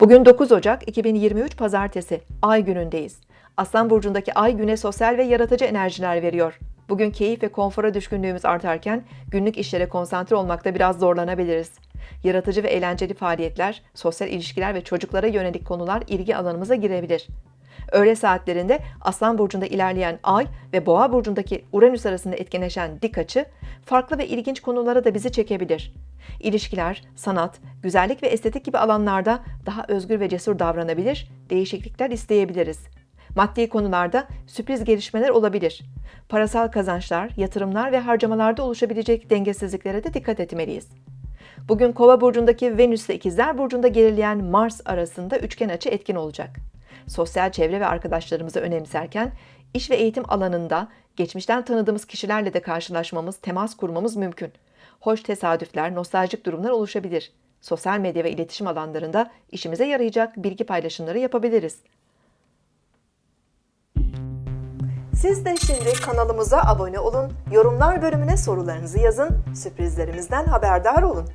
Bugün 9 Ocak 2023 Pazartesi, Ay günündeyiz. Aslan burcundaki Ay güne sosyal ve yaratıcı enerjiler veriyor. Bugün keyif ve konfora düşkünlüğümüz artarken günlük işlere konsantre olmakta biraz zorlanabiliriz. Yaratıcı ve eğlenceli faaliyetler, sosyal ilişkiler ve çocuklara yönelik konular ilgi alanımıza girebilir. Öğle saatlerinde Aslan burcunda ilerleyen Ay ve Boğa burcundaki Uranüs arasında etkileşen dik açı farklı ve ilginç konulara da bizi çekebilir. İlişkiler, sanat, güzellik ve estetik gibi alanlarda daha özgür ve cesur davranabilir, değişiklikler isteyebiliriz. Maddi konularda sürpriz gelişmeler olabilir. Parasal kazançlar, yatırımlar ve harcamalarda oluşabilecek dengesizliklere de dikkat etmeliyiz. Bugün Kova burcundaki Venüs ile İkizler burcunda gerileyen Mars arasında üçgen açı etkin olacak. Sosyal çevre ve arkadaşlarımızı önemserken iş ve eğitim alanında geçmişten tanıdığımız kişilerle de karşılaşmamız, temas kurmamız mümkün. Hoş tesadüfler, nostaljik durumlar oluşabilir. Sosyal medya ve iletişim alanlarında işimize yarayacak bilgi paylaşımları yapabiliriz. Siz de şimdi kanalımıza abone olun, yorumlar bölümüne sorularınızı yazın, sürprizlerimizden haberdar olun.